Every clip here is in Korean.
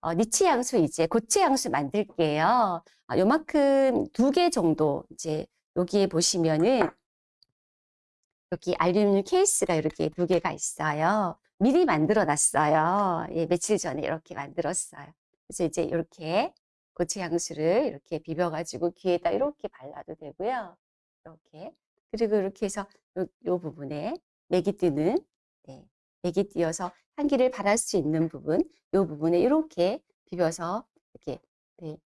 어, 니치 향수 이제 고체 향수 만들게요. 아, 요만큼 두 개 정도 이제 여기에 보시면은 여기 알루미늄 케이스가 이렇게 두 개가 있어요. 미리 만들어 놨어요. 예, 며칠 전에 이렇게 만들었어요. 그래서 이제 이렇게 고체 향수를 이렇게 비벼가지고 귀에다 이렇게 발라도 되고요. 이렇게. 그리고 이렇게 해서 요, 요 부분에 맥이 뜨는, 네, 맥이 띄어서 향기를 발할 수 있는 부분, 요 부분에 이렇게 비벼서 이렇게, 네,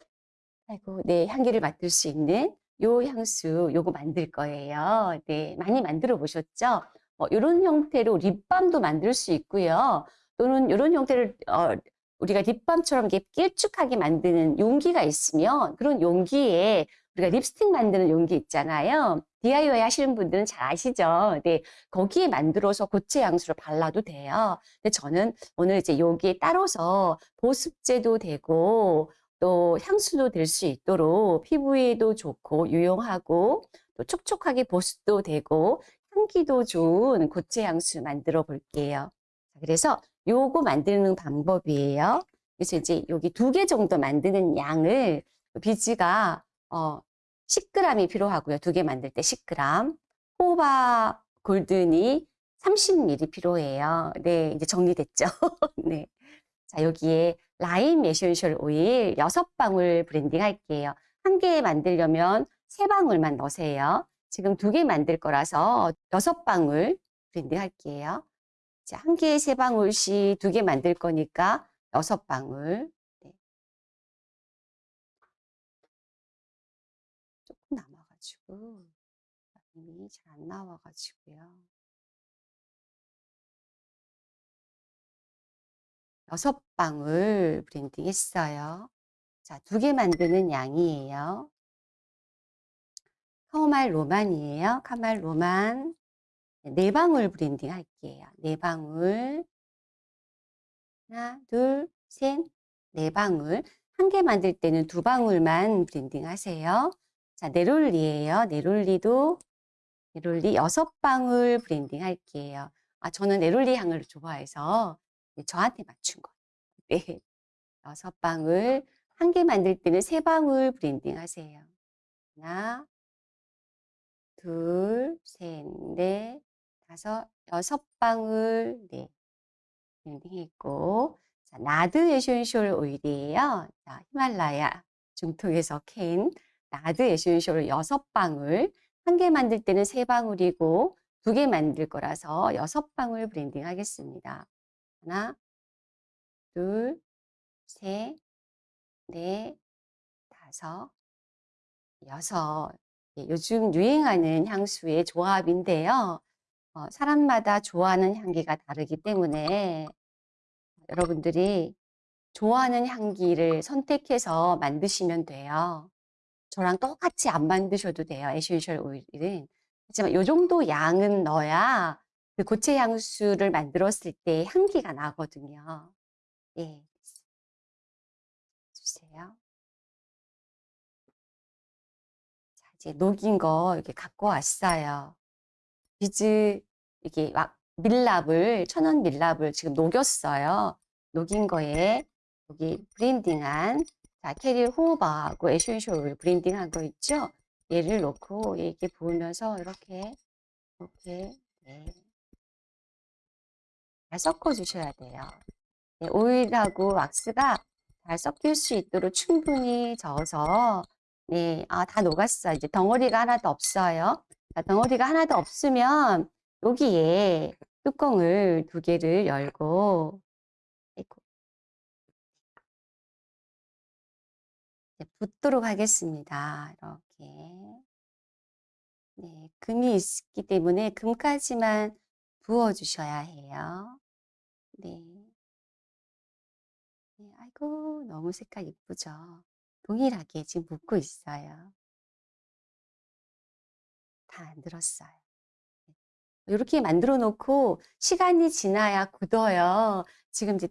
아이고, 네, 향기를 맡을 수 있는 요 향수 요거 만들 거예요. 네, 많이 만들어 보셨죠? 뭐 이런 형태로 립밤도 만들 수 있고요. 또는 이런 형태를 어, 우리가 립밤처럼 이렇게 길쭉하게 만드는 용기가 있으면 그런 용기에 우리가 립스틱 만드는 용기 있잖아요. DIY 하시는 분들은 잘 아시죠? 네, 거기에 만들어서 고체 향수를 발라도 돼요. 근데 저는 오늘 이제 여기에 따라서 보습제도 되고 또 향수도 될 수 있도록 피부에도 좋고 유용하고 또 촉촉하게 보습도 되고 향기도 좋은 고체 향수 만들어 볼게요. 그래서 요거 만드는 방법이에요. 그래서 이제 여기 두 개 정도 만드는 양을 비즈가 어 10g이 필요하고요. 두 개 만들 때 10g. 호호바 golden이 30ml 필요해요. 네, 이제 정리됐죠? 네. 자, 여기에 라임 essential 오일 6방울 블렌딩 할게요. 한 개 만들려면 3방울만 넣으세요. 지금 두 개 만들 거라서 6방울 블렌딩 할게요. 자, 한 개에 3방울씩 두 개 만들 거니까 6방울. 남아가지고 라임이 잘안 나와가지고요. 여섯 방울 블렌딩 했어요. 자, 두 개 만드는 양이에요. 카모마일 로만이에요. 카모마일 로만. 네 방울 블렌딩 할게요. 네 방울. 하나, 둘, 셋, 네 방울. 한 개 만들 때는 두 방울만 블렌딩 하세요. 자, 네롤리예요. 네롤리도 네롤리 여섯 방울 블렌딩 할게요. 아, 저는 네롤리 향을 좋아해서 저한테 맞춘 거예요. 네. 여섯 방울. 한 개 만들 때는 세 방울 블렌딩 하세요. 하나, 둘, 셋, 넷, 다섯, 여섯 방울. 네. 블렌딩 했고. 자, 나드 essential 오일이에요. 자, 히말라야 중턱에서 캔 나드 essential 여섯 방울. 한 개 만들 때는 세 방울이고 두 개 만들 거라서 여섯 방울 블렌딩 하겠습니다. 하나, 둘, 셋, 넷, 다섯, 여섯. 예, 요즘 유행하는 향수의 조합인데요. 어, 사람마다 좋아하는 향기가 다르기 때문에 여러분들이 좋아하는 향기를 선택해서 만드시면 돼요. 저랑 똑같이 안 만드셔도 돼요. essential 오일은. 하지만 이 정도 양은 넣어야 그 고체 향수를 만들었을 때 향기가 나거든요. 예. 주세요. 자, 이제 녹인 거 이렇게 갖고 왔어요. 비즈 이게 막 밀랍을 천연 밀랍을 지금 녹였어요. 녹인 거에 여기 블렌딩한 자 캐리어 호호바하고 essential 블렌딩한 거 있죠? 얘를 넣고 이렇게 부으면서 이렇게 이렇게 네. 잘 섞어 주셔야 돼요. 네, 오일하고 왁스가 잘 섞일 수 있도록 충분히 저어서 네, 아, 다 녹았어. 이제 덩어리가 하나도 없어요. 자, 덩어리가 하나도 없으면 여기에 뚜껑을 두 개를 열고. 네, 붓도록 하겠습니다. 이렇게. 네, 금이 있기 때문에 금까지만 부어주셔야 해요. 네. 네, 아이고, 너무 색깔 이쁘죠? 동일하게 지금 붓고 있어요. 다안 들었어요. 이렇게 만들어 놓고 시간이 지나야 굳어요. 지금 이제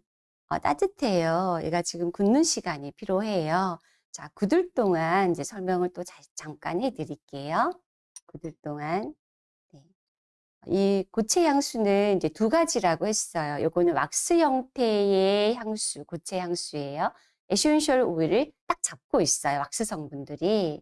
어, 따뜻해요. 얘가 지금 굳는 시간이 필요해요. 자, 굳을 동안 이제 설명을 또 자, 잠깐 해 드릴게요. 굳을 동안. 네. 이 고체 향수는 이제 두 가지라고 했어요. 요거는 왁스 형태의 향수, 고체 향수예요. essential 오일을 딱 잡고 있어요. 왁스 성분들이.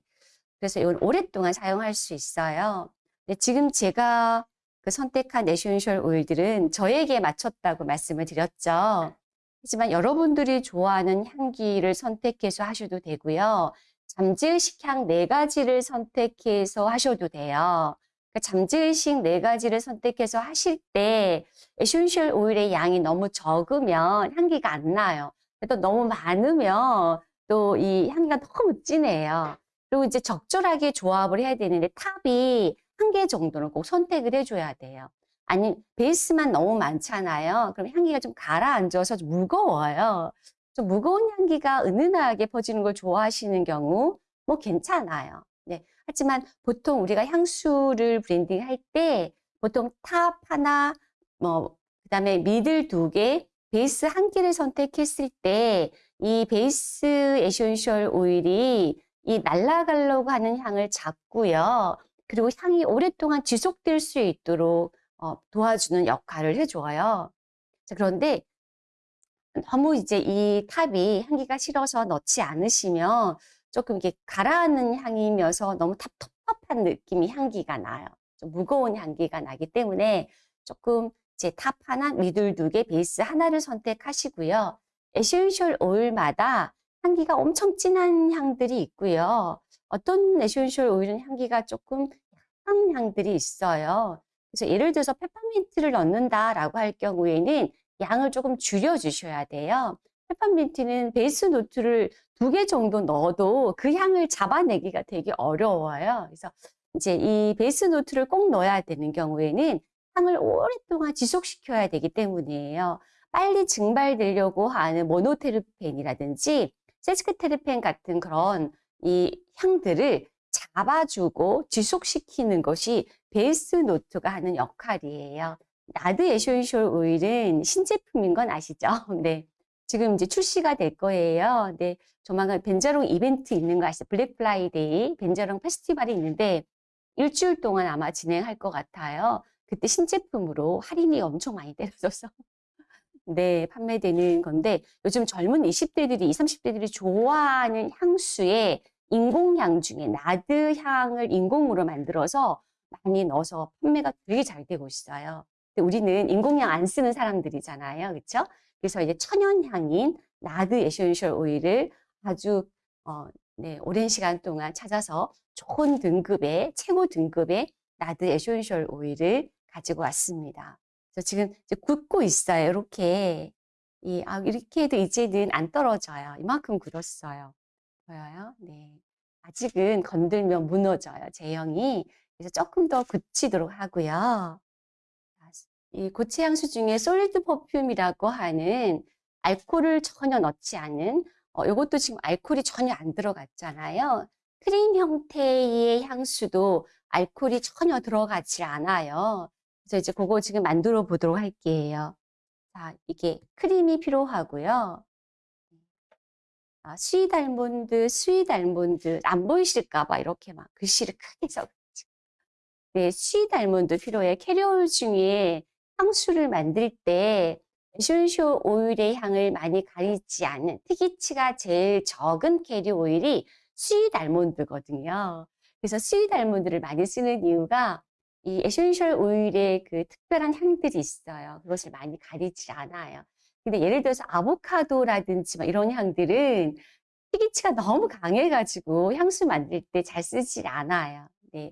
그래서 이건 오랫동안 사용할 수 있어요. 근데 지금 제가 그 선택한 essential 오일들은 저에게 맞췄다고 말씀을 드렸죠. 하지만 여러분들이 좋아하는 향기를 선택해서 하셔도 되고요. 잠재의식 향 네 가지를 선택해서 하셔도 돼요. 그러니까 잠재의식 네 가지를 선택해서 하실 때 essential oil의 양이 너무 적으면 향기가 안 나요. 또 너무 많으면 또 이 향기가 너무 진해요. 그리고 이제 적절하게 조합을 해야 되는데 top이 한 개 정도는 꼭 선택을 해줘야 돼요. 아니 base만 너무 많잖아요. 그럼 향기가 좀 가라앉아서 좀 무거워요. 좀 무거운 향기가 은은하게 퍼지는 걸 좋아하시는 경우 뭐 괜찮아요. 네. 하지만 보통 우리가 향수를 blending 할 때 보통 top 하나 뭐 그다음에 middle 두 개, base 한 개를 선택했을 때 이 base essential oil이 이 날아가려고 하는 향을 잡고요. 그리고 향이 오랫동안 지속될 수 있도록 어, 도와주는 역할을 해줘요. 자, 그런데 너무 이제 이 top이 향기가 싫어서 넣지 않으시면 조금 이게 가라앉는 향이면서 너무 텁텁한 느낌이 향기가 나요. 좀 무거운 향기가 나기 때문에 조금 이제 top 하나, middle 두 개, base 하나를 선택하시고요. essential oil마다 향기가 엄청 진한 향들이 있고요. 어떤 essential oil은 향기가 조금 약한 향들이 있어요. 그래서 예를 들어서 페퍼민트를 넣는다라고 할 경우에는 양을 조금 줄여 주셔야 돼요. 페퍼민트는 base note를 두 개 정도 넣어도 그 향을 잡아내기가 되게 어려워요. 그래서 이제 이 base note를 꼭 넣어야 되는 경우에는 향을 오랫동안 지속시켜야 되기 때문이에요. 빨리 증발되려고 하는 모노테르펜이라든지 세스퀴테르펜 같은 그런 이 향들을 잡아주고 지속시키는 것이 base note가 하는 역할이에요. 나드 essential oil은 신제품인 건 아시죠? 네. 지금 이제 출시가 될 거예요. 네. 조만간 벤자롱 이벤트 있는 거 아시죠? Black Friday 벤자롱 페스티벌이 있는데 일주일 동안 아마 진행할 것 같아요. 그때 신제품으로 할인이 엄청 많이 때려져서 네, 판매되는 건데 요즘 젊은 20대들이, 20, 30대들이 좋아하는 향수에 인공향 중에 나드 향을 인공으로 만들어서 많이 넣어서 판매가 되게 잘 되고 있어요. 근데 우리는 인공향 안 쓰는 사람들이잖아요. 그렇죠? 그래서 이제 천연향인 나드 essential oil을 아주 어, 네, 오랜 시간 동안 찾아서 좋은 등급의 최고 등급의 나드 essential oil을 가지고 왔습니다. 그래서 지금 이제 굳고 있어요. 이렇게 이, 아, 이렇게 해도 이제는 안 떨어져요. 이만큼 굳었어요. 보여요? 네. 아직은 건들면 무너져요. 제형이. 그래서 조금 더 굳히도록 하고요. 이 고체 향수 중에 솔리드 퍼퓸이라고 하는 알코올을 전혀 넣지 않은 어, 이것도 지금 알코올이 전혀 안 들어갔잖아요. 크림 형태의 향수도 알코올이 전혀 들어가지 않아요. 그래서 이제 그거 지금 만들어 보도록 할게요. 자, 이게 크림이 필요하고요. 아, sweet almond, sweet almond 안 보이실까 봐 이렇게 막 글씨를 크게 써가지고. 네, sweet almond 필요해. carrier oil 중에 향수를 만들 때 essential oil의 향을 많이 가리지 않는 특이취가 제일 적은 carrier oil이 sweet almond거든요. 그래서 sweet almond를 많이 쓰는 이유가 이 essential oil의 그 특별한 향들이 있어요. 그것을 많이 가리지 않아요. 근데 예를 들어서 아보카도라든지 이런 향들은 희기치가 너무 강해가지고 향수 만들 때 잘 쓰지 않아요. 네.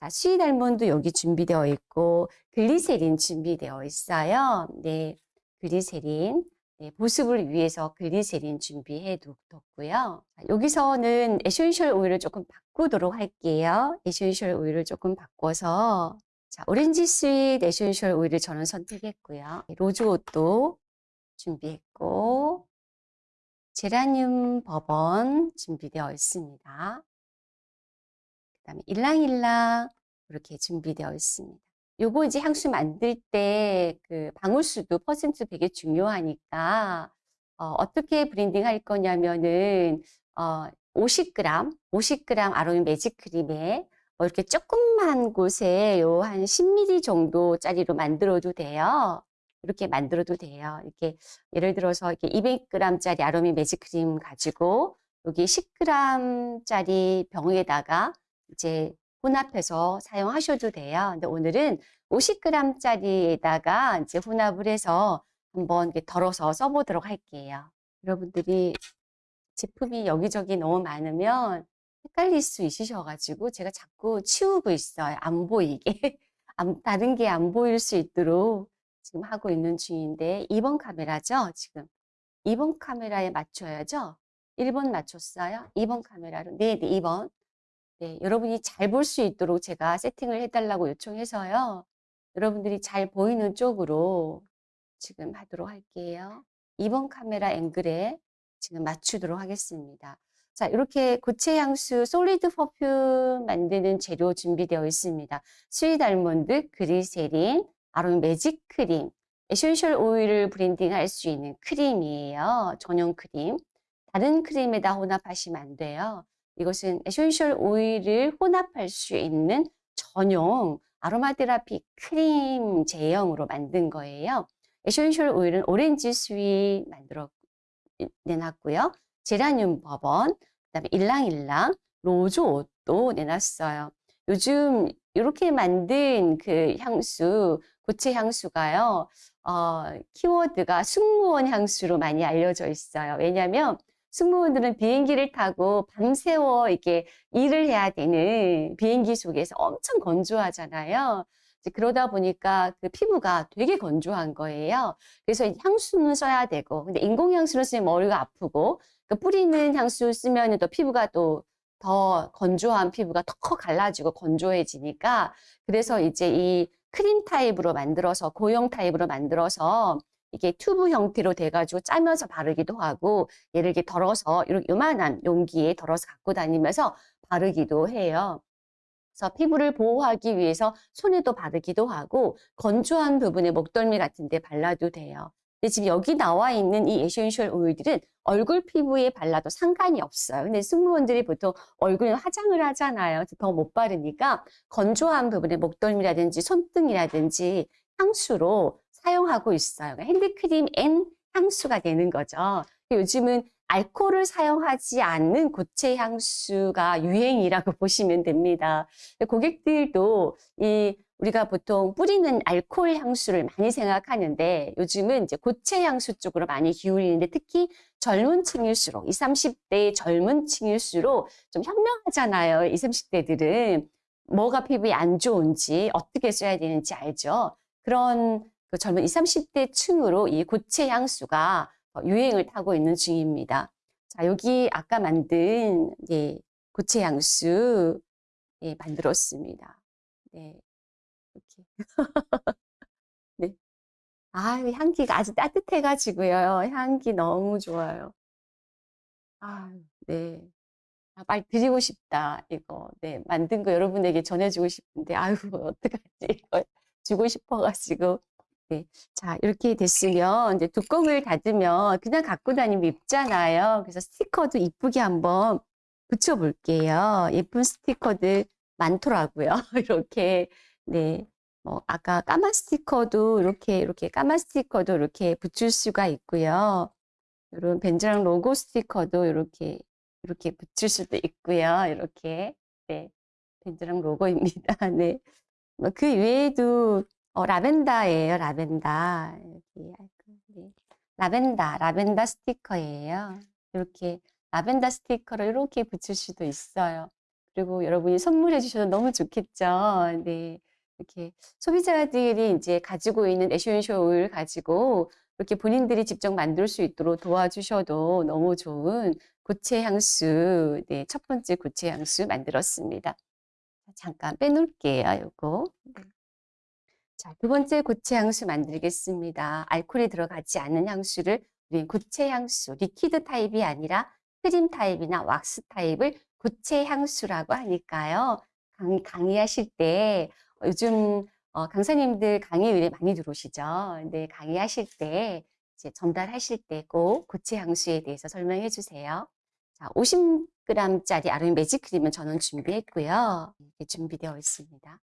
자, sweet almond 여기 준비되어 있고 글리세린 준비되어 있어요. 네. 글리세린. 네, 보습을 위해서 글리세린 준비해 뒀고요. 여기서는 essential oil을 조금 바꾸도록 할게요. essential oil을 조금 바꿔서 자, 오렌지 스윗 에센셜 오일을 저는 선택했고요. rose otto도 준비했고 제라늄 버번 준비되어 있습니다. 그 다음에 일랑일랑 이렇게 준비되어 있습니다. 요거 이제 향수 만들 때 그 방울수도 퍼센트 되게 중요하니까 어, 떻게 blending 할 거냐면은 어, 50g, 50g 아로마 매직 크림에 뭐 이렇게 조금만 곳에 요 한 10ml 정도짜리로 만들어도 돼요. 이렇게 만들어도 돼요. 이렇게 예를 들어서 이렇게 200g짜리 아로미 매직 크림 가지고 여기 10g짜리 병에다가 이제 혼합해서 사용하셔도 돼요. 근데 오늘은 50g짜리에다가 이제 혼합을 해서 한번 덜어서 써보도록 할게요. 여러분들이 제품이 여기저기 너무 많으면 헷갈릴 수 있으셔가지고 제가 자꾸 치우고 있어요. 안 보이게. 안- 다른 게 안 보일 수 있도록 지금 하고 있는 중인데 2번 카메라죠? 지금 2번 카메라에 맞춰야죠? 1번 맞췄어요? 2번 카메라로 네, 네 2번 네, 여러분이 잘 볼 수 있도록 제가 세팅을 해달라고 요청해서요. 여러분들이 잘 보이는 쪽으로 지금 하도록 할게요. 2번 카메라 앵글에 지금 맞추도록 하겠습니다. 자, 이렇게 고체 향수 solid perfume 만드는 재료 준비되어 있습니다. sweet almond, 글리세린, 아로마 매직 크림, essential oil을 blending 할 수 있는 크림이에요. 전용 크림. 다른 크림에다 혼합하시면 안 돼요. 이것은 essential oil을 혼합할 수 있는 전용 아로마 테라피 크림 제형으로 만든 거예요. essential oil은 오렌지 sweet 만들어 내놨고요. 제라늄 버번, 그다음에 일랑일랑, rose otto도 내놨어요. 요즘 이렇게 만든 그 향수, 고체 향수가요. 어, 키워드가 승무원 향수로 많이 알려져 있어요. 왜냐하면 승무원들은 비행기를 타고 밤새워 이렇게 일을 해야 되는 비행기 속에서 엄청 건조하잖아요. 그러다 보니까 그 피부가 되게 건조한 거예요. 그래서 향수는 써야 되고, 근데 인공향수를 쓰면 머리가 아프고, 그 뿌리는 향수 쓰면 또 피부가 또 더 건조한 피부가 더 갈라지고 건조해지니까, 그래서 이제 이 크림 타입으로 만들어서, 고형 타입으로 만들어서, 이게 튜브 형태로 돼가지고 짜면서 바르기도 하고, 얘를 이렇게 덜어서, 이렇게 요만한 용기에 덜어서 갖고 다니면서 바르기도 해요. 그래서 피부를 보호하기 위해서 손에도 바르기도 하고 건조한 부분에 목덜미 같은 데 발라도 돼요. 근데 지금 여기 나와 있는 이 essential oil들은 얼굴 피부에 발라도 상관이 없어요. 근데 승무원들이 보통 얼굴에 화장을 하잖아요. 더 못 바르니까 건조한 부분에 목덜미라든지 손등이라든지 향수로 사용하고 있어요. 그러니까 핸드크림 and 향수가 되는 거죠. 요즘은 알코올을 사용하지 않는 고체 향수가 유행이라고 보시면 됩니다. 고객들도 이 우리가 보통 뿌리는 알코올 향수를 많이 생각하는데 요즘은 이제 고체 향수 쪽으로 많이 기울이는데 특히 젊은 층일수록 20, 30대 젊은 층일수록 좀 현명하잖아요. 20, 30대들은 뭐가 피부에 안 좋은지 어떻게 써야 되는지 알죠. 그런 그 젊은 20, 30대 층으로 이 고체 향수가 유행을 타고 있는 중입니다. 자, 여기 아까 만든 예, 고체 향수 예, 만들었습니다. 네, 이렇게. 네. 아, 향기가 아주 따뜻해가지고요. 향기 너무 좋아요. 아, 네. 아, 빨리 드리고 싶다, 이거. 네, 만든 거 여러분에게 전해주고 싶은데, 아유, 어떡하지, 이거 주고 싶어가지고. 네. 자, 이렇게 됐으면 이제 뚜껑을 닫으면 그냥 갖고 다니면 입잖아요. 그래서 스티커도 이쁘게 한번 붙여볼게요. 예쁜 스티커들 많더라고요. 이렇게. 네. 뭐, 아까 까만 스티커도 이렇게, 이렇게 까만 스티커도 이렇게 붙일 수가 있고요. 이런 벤즈랑 로고 스티커도 이렇게, 이렇게 붙일 수도 있고요. 이렇게. 네. 벤즈랑 로고입니다. 네. 뭐그 외에도 어, 라벤더예요, 라벤더. 네. 라벤더, 라벤더 스티커예요. 이렇게 라벤더 스티커를 이렇게 붙일 수도 있어요. 그리고 여러분이 선물해 주셔도 너무 좋겠죠. 네. 이렇게 소비자들이 이제 가지고 있는 essential oil 가지고 이렇게 본인들이 직접 만들 수 있도록 도와주셔도 너무 좋은 고체 향수, 네, 첫 번째 고체 향수 만들었습니다. 잠깐 빼놓을게요, 요거. 네. 자, 두 번째 고체 향수 만들겠습니다. 알코올이 들어가지 않는 향수를 우리 고체 향수, liquid 타입이 아니라 크림 타입이나 왁스 타입을 고체 향수라고 하니까요. 강, 강의하실 때 요즘 어, 강사님들 강의에 많이 들어오시죠. 근데 강의하실 때 이제 전달하실 때 꼭 고체 향수에 대해서 설명해 주세요. 자, 50 200g짜리 아르민 매직 크림은 저는 준비했고요. 이렇게 준비되어 있습니다.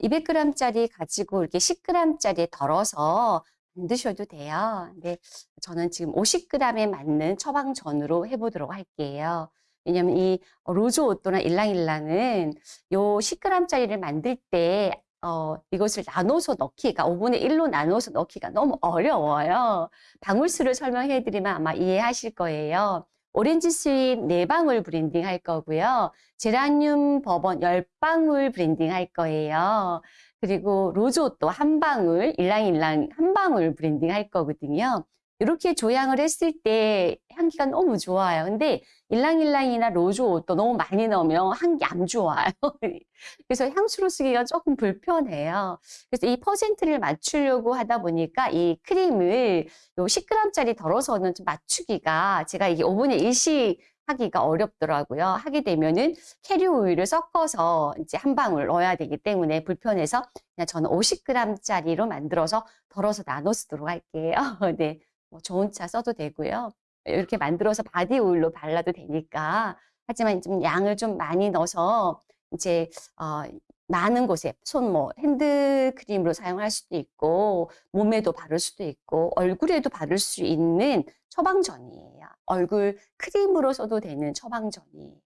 200g짜리 가지고 이렇게 10g짜리에 덜어서 만드셔도 돼요. 근데 저는 지금 50g에 맞는 처방전으로 해보도록 할게요. 왜냐면 이 로즈 오또나 일랑일랑은 요 10g짜리를 만들 때 어, 이것을 나눠서 넣기가 5분의 1로 나눠서 넣기가 너무 어려워요. 방울수를 설명해 드리면 아마 이해하실 거예요. orange sweet 4방울 blending 할 거고요. geranium bourbon 10방울 blending 할 거예요. 그리고 rose otto 한 방울, ylang-ylang 한 방울 blending 할 거거든요. 이렇게 조향을 했을 때 향기가 너무 좋아요. 근데 ylang-ylang이나 rose otto 너무 많이 넣으면 향기 안 좋아요. 그래서 향수로 쓰기가 조금 불편해요. 그래서 이 퍼센트를 맞추려고 하다 보니까 이 크림을 요 10g짜리 덜어서는 좀 맞추기가 제가 이게 5분의 1씩 하기가 어렵더라고요. 하게 되면은 carrier oil을 섞어서 이제 한 방울 넣어야 되기 때문에 불편해서 그냥 저는 50g짜리로 만들어서 덜어서 나눠 쓰도록 할게요. 네. 뭐 좋은 차 써도 되고요. 이렇게 만들어서 body oil로 발라도 되니까. 하지만 좀 양을 좀 많이 넣어서 이제 어, 많은 곳에 손 뭐 핸드크림으로 사용할 수도 있고 몸에도 바를 수도 있고 얼굴에도 바를 수 있는 처방전이에요. 얼굴 크림으로 써도 되는 처방전이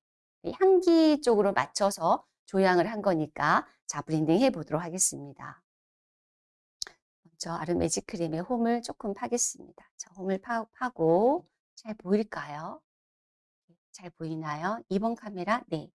향기 쪽으로 맞춰서 조향을 한 거니까 자 blending 해 보도록 하겠습니다. 아름 매직 크림에 홈을 조금 파겠습니다. 자, 홈을 파, 파고 잘 보일까요? 잘 보이나요? 2번 카메라 네.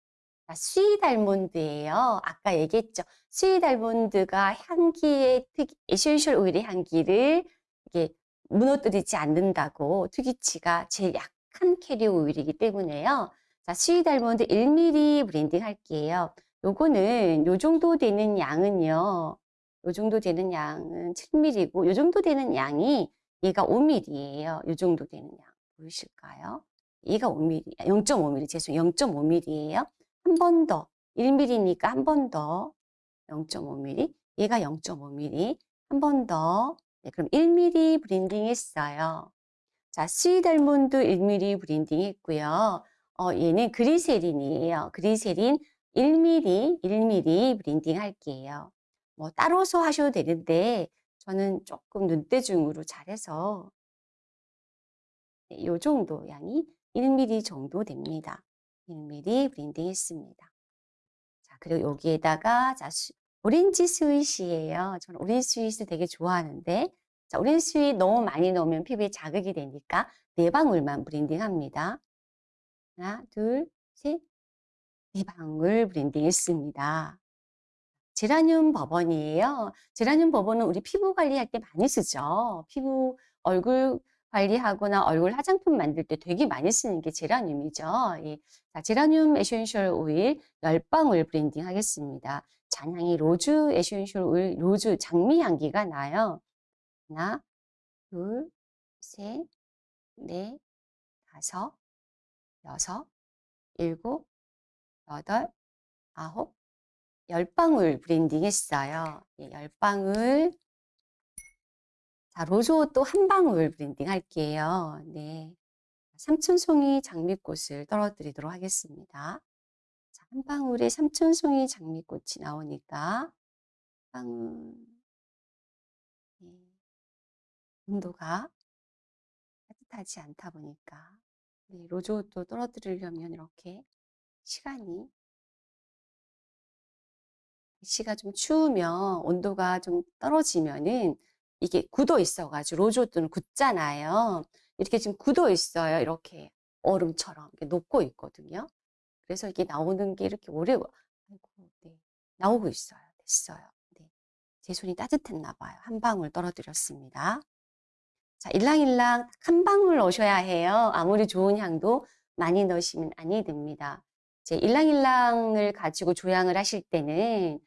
sweet almond예요. 아까 얘기했죠. sweet almond가 향기의 특 essential oil의 향기를 이게 무너뜨리지 않는다고 특이취가 제일 약한 carrier oil이기 때문에요. 자, sweet almond 1ml blending 할게요. 요거는 요 정도 되는 양은요. 요 정도 되는 양은 7ml고 요 정도 되는 양이 얘가 5ml예요. 요 정도 되는 양 보이실까요? 얘가 5ml, 0.5ml 죄송 0.5ml예요. 한 번 더 1ml니까 한 번 더 0.5ml 얘가 0.5ml 한번 더 네, 그럼 1ml blending 했어요. 자, sweet almond 1ml blending 했고요. 어, 얘는 글리세린이에요. 글리세린 1ml, 1ml blending 할게요. 뭐 따라서 하셔도 되는데 저는 조금 눈대중으로 잘해서 네, 요 정도 양이 1ml 정도 됩니다. 1ml blending 했습니다. 자, 그리고 여기에다가 자, orange sweet이에요. 저는 orange sweet을 되게 좋아하는데 자, orange sweet 너무 많이 넣으면 피부에 자극이 되니까 네 방울만 blending 합니다. 하나, 둘, 셋, 네 방울 blending 했습니다. geranium bourbon이에요. geranium bourbon은 우리 피부 관리할 때 많이 쓰죠. 피부, 얼굴 관리하거나 얼굴 화장품 만들 때 되게 많이 쓰는 게 제라늄이죠. 예. 자, 제라늄 essential oil 10방울 blending 하겠습니다. 잔향이 rose essential oil, rose 장미 향기가 나요. 하나, 둘, 셋, 넷, 다섯, 여섯, 일곱, 여덟, 아홉, 열 방울 blending 했어요. 예, 열 방울. 자, rose otto 한 방울 blending 할게요. 네. 삼천 송이 장미꽃을 떨어뜨리도록 하겠습니다. 자, 한 방울에 삼천 송이 장미꽃이 나오니까 방울 네. 온도가 따뜻하지 않다 보니까 네, 로즈옷도 떨어뜨리려면 이렇게 시간이 날씨가 좀 추우면 온도가 좀 떨어지면은 이게 굳어 있어가지고 로즈우드는 굳잖아요. 이렇게 지금 굳어 있어요. 이렇게 얼음처럼 이렇게 녹고 있거든요. 그래서 이게 나오는 게 이렇게 오래 아이고, 네. 나오고 있어요. 됐어요. 네. 제 손이 따뜻했나 봐요. 한 방울 떨어뜨렸습니다. 자, 일랑일랑 한 방울 넣으셔야 해요. 아무리 좋은 향도 많이 넣으시면 아니 됩니다. 이제 일랑일랑을 가지고 조향을 하실 때는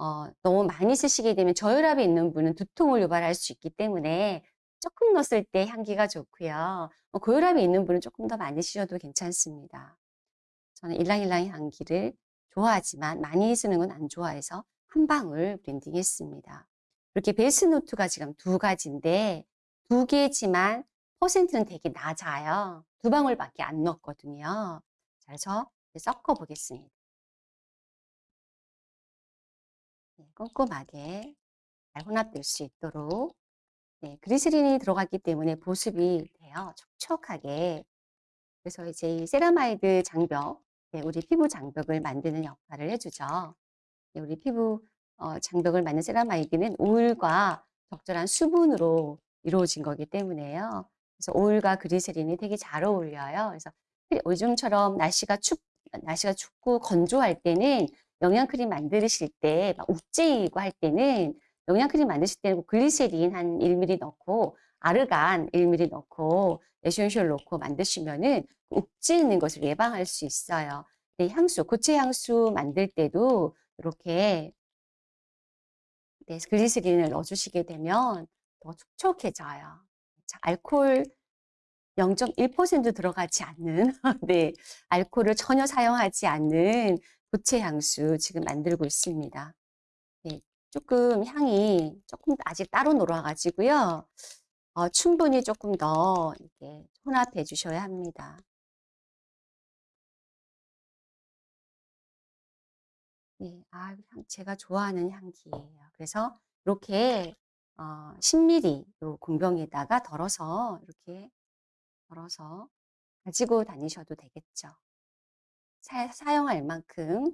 어, 너무 많이 쓰시게 되면 저혈압이 있는 분은 두통을 유발할 수 있기 때문에 조금 넣었을 때 향기가 좋고요. 어, 고혈압이 있는 분은 조금 더 많이 쓰셔도 괜찮습니다. 저는 ylang-ylang 향기를 좋아하지만 많이 쓰는 건 안 좋아해서 한 방울 blending 했습니다. 이렇게 base note가 지금 두 가지인데 두 개지만 퍼센트는 되게 낮아요. 두 방울밖에 안 넣었거든요. 그래서 섞어 보겠습니다. 꼼꼼하게 잘 혼합될 수 있도록 네, 글리세린이 들어갔기 때문에 보습이 돼요. 촉촉하게. 그래서 이제 이 세라마이드 장벽, 네, 우리 피부 장벽을 만드는 역할을 해주죠. 네, 우리 피부 어, 장벽을 만든 세라마이드는 오일과 적절한 수분으로 이루어진 거기 때문에요. 그래서 오일과 글리세린이 되게 잘 어울려요. 그래서 요즘처럼 날씨가 춥, 날씨가 춥고 건조할 때는 영양크림 만드실 때, 막 uk지이고 할 때는 영양크림 만드실 때는 글리세린 한 1ml 넣고 아르간 1ml 넣고 에센셜 넣고 만드시면은 욱지 있는 것을 예방할 수 있어요. 네, 향수, 고체 향수 만들 때도 이렇게 네, 글리세린을 넣어주시게 되면 더 촉촉해져요. 자, 알코올 0.1% 들어가지 않는 네, 알코올을 전혀 사용하지 않는 고체 향수 지금 만들고 있습니다. 네, 조금 향이 조금 아직 따로 놀아가지고요. 어, 충분히 조금 더 이렇게 혼합해 주셔야 합니다. 네, 아, 향, 제가 좋아하는 향기예요. 그래서 이렇게 어, 10ml 요 공병에다가 덜어서 이렇게 덜어서 가지고 다니셔도 되겠죠. 사, 사용할 만큼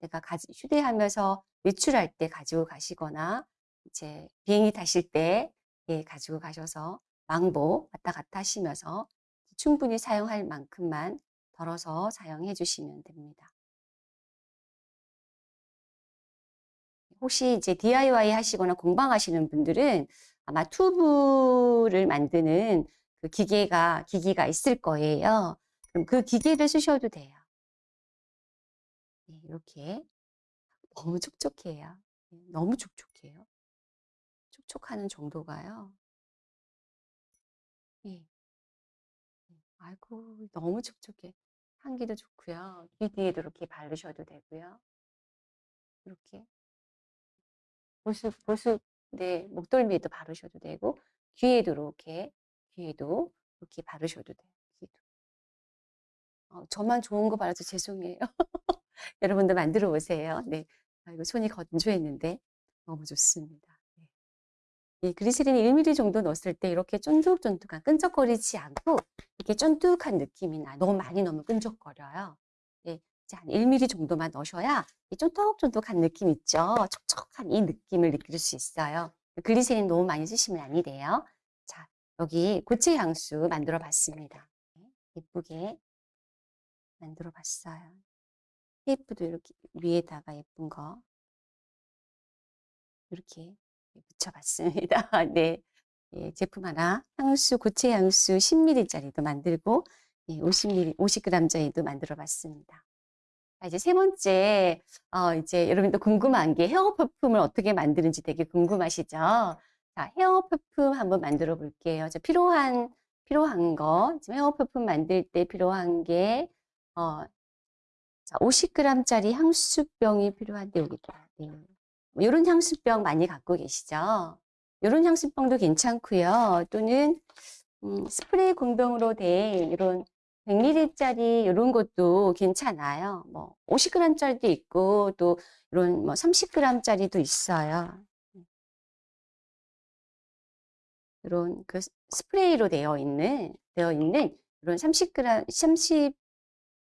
내가 가지, 휴대하면서 외출할 때 가지고 가시거나 이제 비행기 타실 때 예, 가지고 가셔서 왕복 왔다 갔다 하시면서 충분히 사용할 만큼만 덜어서 사용해 주시면 됩니다. 혹시 이제 DIY 하시거나 공방하시는 분들은 아마 튜브를 만드는 그 기계가, 기기가 있을 거예요. 그럼 그 기계를 쓰셔도 돼요. 네, 이렇게 너무 촉촉해요. 네, 너무 촉촉해요. 촉촉하는 정도가요. 예. 네. 아이고, 너무 촉촉해. 향기도 좋고요. 귀 뒤에도 이렇게 바르셔도 되고요. 이렇게. 보습, 보습, 네, 목덜미에도 바르셔도 되고, 귀에도 이렇게, 귀에도 이렇게 바르셔도 돼요. 귀도. 어, 저만 좋은 거 바라서 죄송해요. 여러분도 만들어 보세요. 네. 아이고, 손이 건조했는데 너무 좋습니다. 네. 이 그리스린이 1ml 정도 넣었을 때 이렇게 쫀득쫀득한 끈적거리지 않고 이렇게 쫀득한 느낌이 나. 너무 많이 넣으면 끈적거려요. 네. 한 1ml 정도만 넣으셔야 이 쫀득쫀득한 느낌 있죠. 촉촉한 이 느낌을 느낄 수 있어요. 글리세린 너무 많이 쓰시면 아니 돼요. 자, 여기 고체 향수 만들어 봤습니다. 네, 예쁘게 만들어 봤어요. 테이프도 이렇게 위에다가 예쁜 거 이렇게 붙여봤습니다. 네. 예, 제품 하나, 향수, 고체 향수 10ml짜리도 만들고, 예, 50ml, 50g짜리도 만들어 봤습니다. 이제 세 번째, 어, 이제 여러분도 궁금한 게 헤어 퍼퓸을 어떻게 만드는지 되게 궁금하시죠? 자, 헤어 퍼퓸 한번 만들어 볼게요. 자, 필요한, 필요한 거, 지금 헤어 퍼퓸 만들 때 필요한 게, 어, 자, 50g짜리 향수병이 필요한데, 여기다. 네. 이런 뭐 향수병 많이 갖고 계시죠? 이런 향수병도 괜찮고요. 또는, 음, 스프레이 공병으로 된 이런 100ml짜리 이런 것도 괜찮아요. 뭐 50g짜리도 있고 또 이런 뭐 30g짜리도 있어요. 이런 그 스프레이로 되어 있는 되어 있는 이런 30g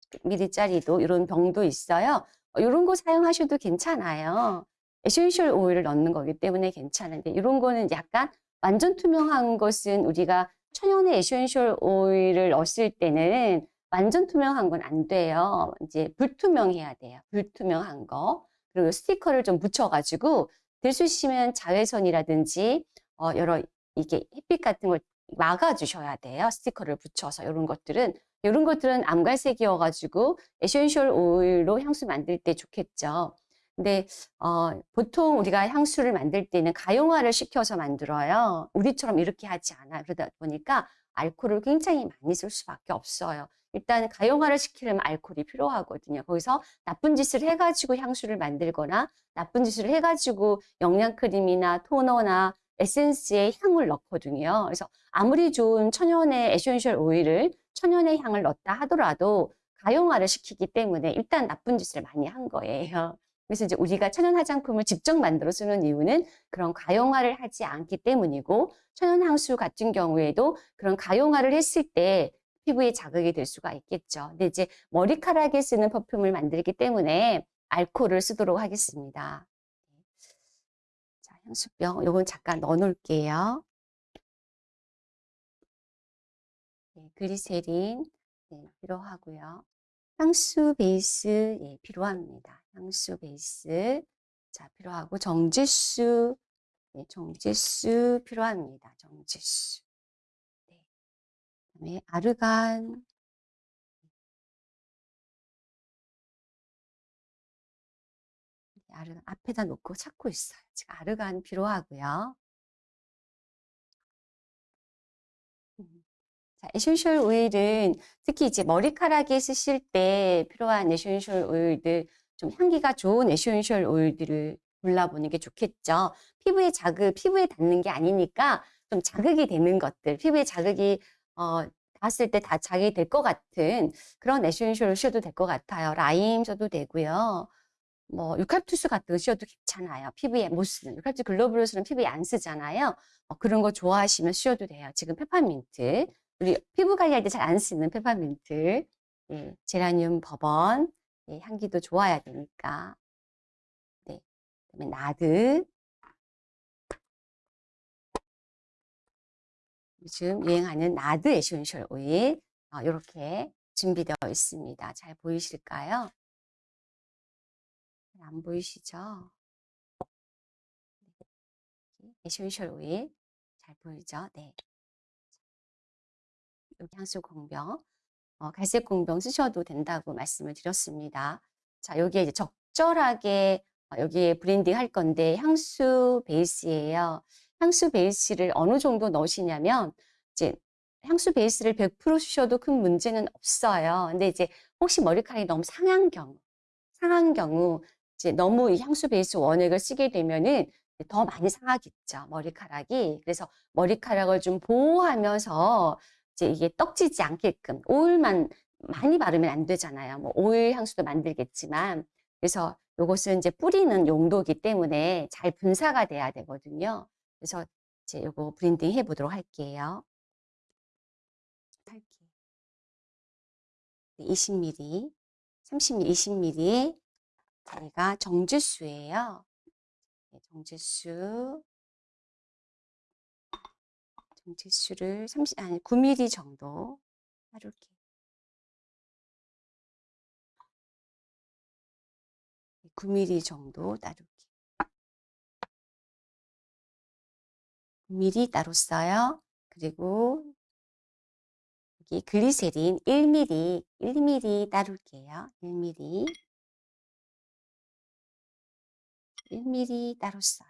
30ml짜리도 이런 병도 있어요. 이런 거 사용하셔도 괜찮아요. 에센셜 오일을 넣는 거기 때문에 괜찮은데 이런 거는 약간 완전 투명한 것은 우리가 천연의 에센셜 오일을 넣었을 때는 완전 투명한 건 안 돼요. 이제 불투명해야 돼요. 불투명한 거. 그리고 스티커를 좀 붙여가지고 들 수 있으면 자외선이라든지 어, 여러 이게 햇빛 같은 걸 막아주셔야 돼요. 스티커를 붙여서 이런 것들은 이런 것들은 암갈색이어가지고 에센셜 오일로 향수 만들 때 좋겠죠. 근데 어, 보통 우리가 향수를 만들 때는 가용화를 시켜서 만들어요. 우리처럼 이렇게 하지 않아요. 그러다 보니까 알코올을 굉장히 많이 쓸 수밖에 없어요. 일단 가용화를 시키려면 알코올이 필요하거든요. 거기서 나쁜 짓을 해가지고 향수를 만들거나 나쁜 짓을 해가지고 영양크림이나 토너나 에센스에 향을 넣거든요. 그래서 아무리 좋은 천연의 에센셜 오일을 천연의 향을 넣었다 하더라도 가용화를 시키기 때문에 일단 나쁜 짓을 많이 한 거예요. 그래서 이제 우리가 천연 화장품을 직접 만들어 쓰는 이유는 그런 가용화를 하지 않기 때문이고 천연 향수 같은 경우에도 그런 가용화를 했을 때 피부에 자극이 될 수가 있겠죠. 근데 이제 머리카락에 쓰는 퍼퓸을 만들기 때문에 알코올을 쓰도록 하겠습니다. 자, 향수병 요건 잠깐 넣어 놓을게요. 글리세린 네, 필요하고요. 향수 베이스 예, 필요합니다. 향수 베이스 자 필요하고 정제수 네, 정제수 필요합니다. 정제수 네. 그다음에 아르간 아르간 앞에다 놓고 찾고 있어요. 지금 아르간 필요하고요. 자, 에센셜 오일은 특히 이제 머리카락에 쓰실 때 필요한 에센셜 오일들 좀 향기가 좋은 에센셜 오일들을 골라보는 게 좋겠죠. 피부에 자극, 피부에 닿는 게 아니니까 좀 자극이 되는 것들, 피부에 자극이 어, 닿았을 때 다 자극이 될 것 같은 그런 에센셜을 쓰셔도 될 것 같아요. 라임 써도 되고요. 뭐 유칼립투스 같은 거 쓰셔도 괜찮아요. 피부에 못 쓰는 유칼립투스 글로불루스는 피부에 안 쓰잖아요. 어, 그런 거 좋아하시면 쓰셔도 돼요. 지금 페퍼민트 우리 피부 관리할 때 잘 안 쓰는 페퍼민트 예, 제라늄 버번 예, 향기도 좋아야 되니까 네, 그다음에 나드 요즘 유행하는 나드 에센셜 오일 어, 이렇게 준비되어 있습니다. 잘 보이실까요? 안 보이시죠? 네. 에센셜 오일 잘 보이죠? 네. 향수 공병, 어, 갈색 공병 쓰셔도 된다고 말씀을 드렸습니다. 자, 여기에 이제 적절하게 어, 여기에 블렌딩 할 건데 향수 베이스예요. 향수 베이스를 어느 정도 넣으시냐면 이제 향수 베이스를 100% 쓰셔도 큰 문제는 없어요. 근데 이제 혹시 머리카락이 너무 상한 경우, 상한 경우 이제 너무 이 향수 베이스 원액을 쓰게 되면은 더 많이 상하겠죠, 머리카락이. 그래서 머리카락을 좀 보호하면서 이제 이게 떡지지 않게끔 오일만 많이 바르면 안 되잖아요. 뭐 오일 향수도 만들겠지만 그래서 이것은 이제 뿌리는 용도이기 때문에 잘 분사가 돼야 되거든요. 그래서 이제 요거 블렌딩 해 보도록 할게요. 할게요. 20ml, 30ml, 20ml 저희가 정제수예요. 네, 정제수 정제수를 30 아니 9ml 정도 따를게요. 9ml 정도 따를게요. 9ml 따로 써요. 그리고 여기 글리세린 1ml, 1ml 따를게요. 1ml. 1mm 따로 써요.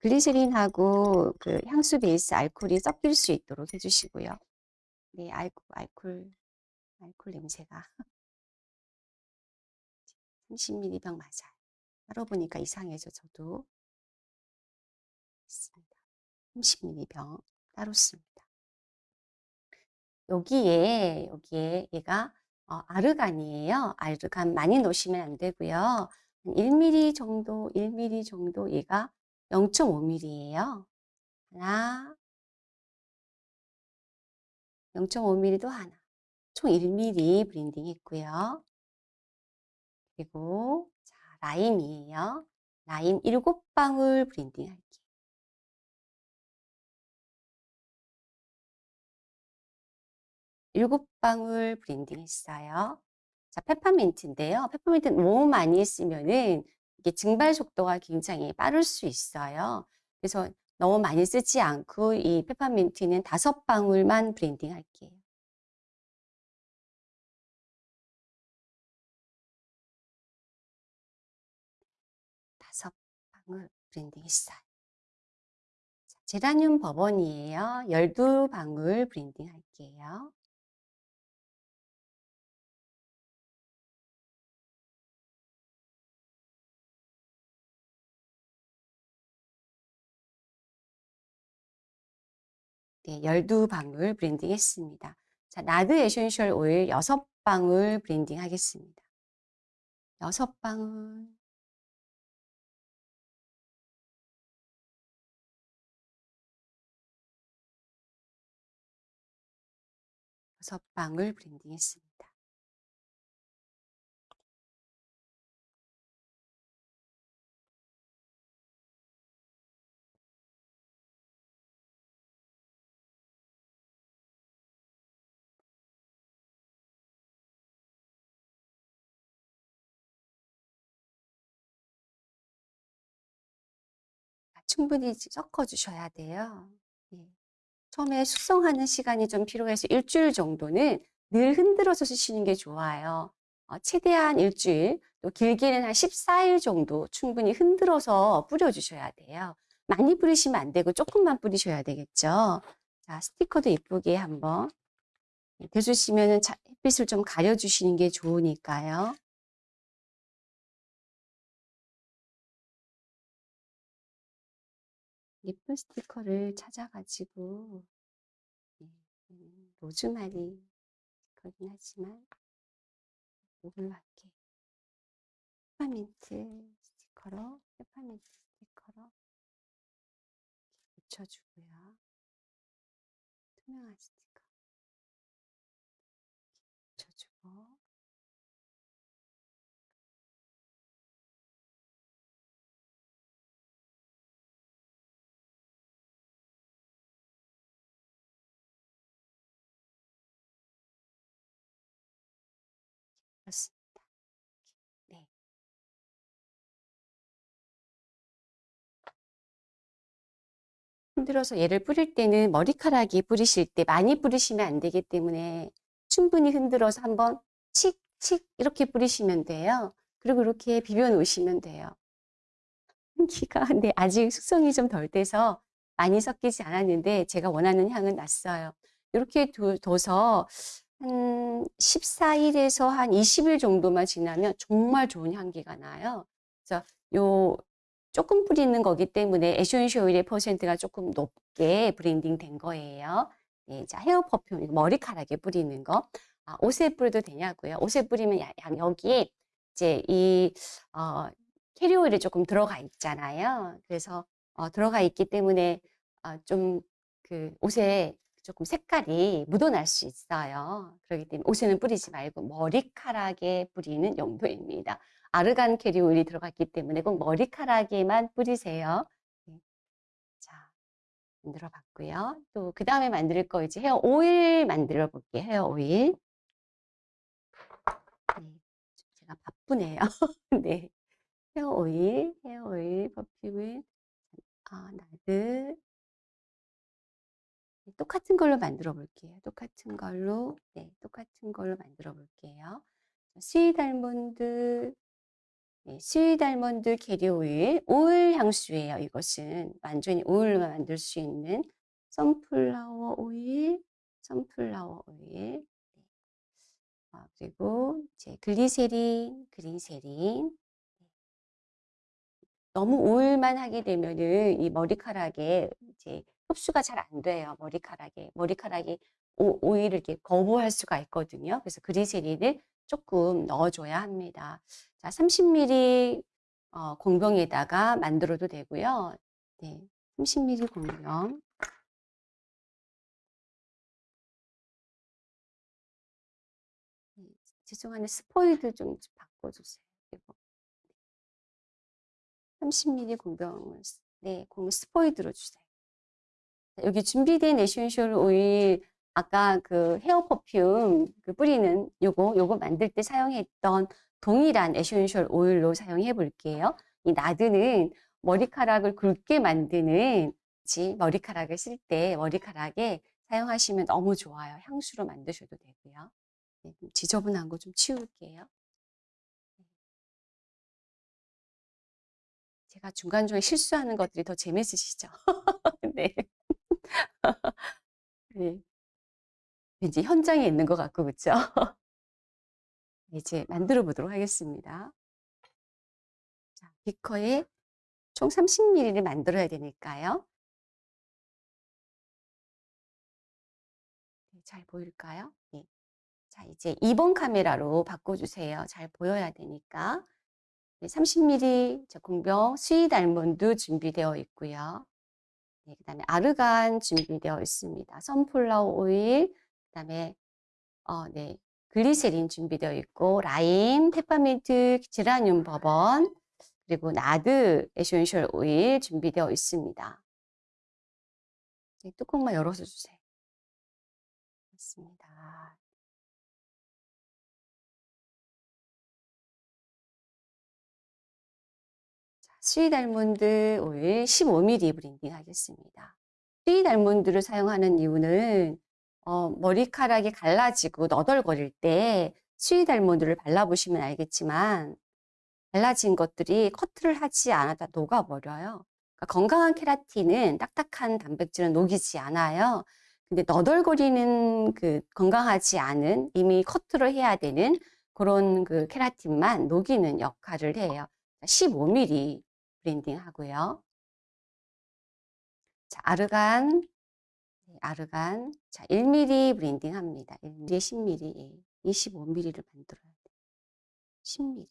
글리세린하고 그 향수 베이스 알코올이 섞일 수 있도록 해주시고요. 네, 알코, 알콜, 알콜 냄새가 30ml 병 맞아요. 따로 보니까 이상해서 저도 있습니다. 30ml 병 따로 씁니다. 여기에 여기에 얘가 어, 아르간이에요. 아르간 많이 넣으시면 안 되고요. 1mm 정도, 1mm 정도 얘가 0.5mm예요. 하나, 0.5ml도 하나. 총 1ml 블렌딩 했고요. 그리고 자, 라임이에요. 라임 7방울 블렌딩 할게요. 일곱 방울 블렌딩 했어요. 자, 페퍼민트인데요. 페퍼민트 너무 많이 쓰면은 이게 증발 속도가 굉장히 빠를 수 있어요. 그래서 너무 많이 쓰지 않고 이 페퍼민트는 다섯 방울만 블렌딩 할게요. 다섯 방울 블렌딩 했어요. 자, 제라늄 버번이에요. 12방울 블렌딩 할게요. 네, 12방울 블렌딩 했습니다. 자, 나드 에센셜 오일 6방울 블렌딩 하겠습니다. 6방울. 여섯 방울 블렌딩 했습니다. 충분히 섞어 주셔야 돼요. 예. 처음에 숙성하는 시간이 좀 필요해서 일주일 정도는 늘 흔들어서 쓰시는 게 좋아요. 어, 최대한 일주일, 또 길게는 한 14일 정도 충분히 흔들어서 뿌려주셔야 돼요. 많이 뿌리시면 안 되고 조금만 뿌리셔야 되겠죠. 자, 스티커도 예쁘게 한번 대주시면 햇빛을 좀 가려주시는 게 좋으니까요. 예쁜 스티커를 찾아가지고 네, 음, 로즈마리 스티커긴 하지만 할게. 페퍼민트 스티커로 페퍼민트 스티커로 붙여주고요. 투명한 스티커 그렇습니다. 네. 흔들어서 얘를 뿌릴 때는 머리카락이 뿌리실 때 많이 뿌리시면 안 되기 때문에 충분히 흔들어서 한번 칙칙 이렇게 뿌리시면 돼요. 그리고 이렇게 비벼 놓으시면 돼요. 향기가 근데 아직 숙성이 좀 덜 돼서 많이 섞이지 않았는데 제가 원하는 향은 났어요. 이렇게 둬서 한 14일에서 한 20일 정도만 지나면 정말 좋은 향기가 나요. 그래서 요 조금 뿌리는 거기 때문에 에센셜 오일의 퍼센트가 조금 높게 블렌딩 된 거예요. 네, 자, 헤어 perfume, 머리카락에 뿌리는 거. 아, 옷에 뿌려도 되냐고요? 옷에 뿌리면 야, 여기에 이제 이, 어, 캐리어 오일이 조금 들어가 있잖아요. 그래서 어, 들어가 있기 때문에 어, 좀 그 옷에 조금 색깔이 묻어날 수 있어요. 그렇기 때문에 옷에는 뿌리지 말고 머리카락에 뿌리는 용도입니다. 아르간 캐리어 오일이 들어갔기 때문에 꼭 머리카락에만 뿌리세요. 네. 자, 만들어 봤고요. 또 그 다음에 만들 거 이제 헤어 오일 만들어 볼게요. 헤어 오일. 네, 제가 바쁘네요. 네. hair oil, hair oil, perfume은 아, nard 똑같은 걸로 만들어 볼게요. 똑같은 걸로, 네, 똑같은 걸로 만들어 볼게요. sweet almond, 네, sweet almond carrier oil, 오일 향수예요. 이것은 완전히 오일로만 만들 수 있는 sunflower oil, sunflower oil, 네. 아, 그리고 이제 글리세린, 그린세린, 너무 오일만 하게 되면은 이 머리카락에 이제 흡수가 잘 안 돼요. 머리카락에. 머리카락이 오, 오일을 이렇게 거부할 수가 있거든요. 그래서 그리세린을 조금 넣어줘야 합니다. 자, 30ml 어, 공병에다가 만들어도 되고요. 네, 30ml 공병. 네, 죄송한데 스포이드 좀 바꿔주세요. 이거. 30ml 공병을 네, 공 스포이드로 주세요. 여기 준비된 essential oil 아까 그 hair perfume 그 뿌리는 요거 요거 만들 때 사용했던 동일한 essential oil로 사용해 볼게요. 이 nard는 머리카락을 굵게 만드는 지 머리카락을 쓸 때 머리카락에 사용하시면 너무 좋아요. 향수로 만드셔도 되고요. 네, 지저분한 거 좀 치울게요. 제가 중간중간 실수하는 것들이 더 재밌으시죠? 네. 네. 왠지 현장에 있는 것 같고, 그쵸? 이제 만들어 보도록 하겠습니다. 자, 비커에 총 30ml를 만들어야 되니까요. 잘 보일까요? 네. 자, 이제 2번 카메라로 바꿔주세요. 잘 보여야 되니까. 네, 30mm 공병 sweet almond 준비되어 있고요. 네, 그 다음에 argan 준비되어 있습니다. sunflower oil, 그 다음에 어, 네, 글리세린 준비되어 있고 라임, 페퍼민트, geranium bourbon, 그리고 nard essential oil 준비되어 있습니다. 네, 뚜껑만 열어서 주세요. 맞습니다. sweet almond oil 15ml blending 하겠습니다. sweet almond를 사용하는 이유는 어, 머리카락이 갈라지고 너덜거릴 때 sweet almond를 발라보시면 알겠지만 갈라진 것들이 커트를 하지 않아도 녹아버려요. 그러니까 건강한 케라틴은 딱딱한 단백질은 녹이지 않아요. 근데 너덜거리는 그 건강하지 않은 이미 커트를 해야 되는 그런 그 케라틴만 녹이는 역할을 해요. 15mm blending 하고요. 자, argan, 네, argan. 자, 1mm blending 합니다. 1mm, 10mm, 예. 25mm를 만들어야 돼요. 10mm.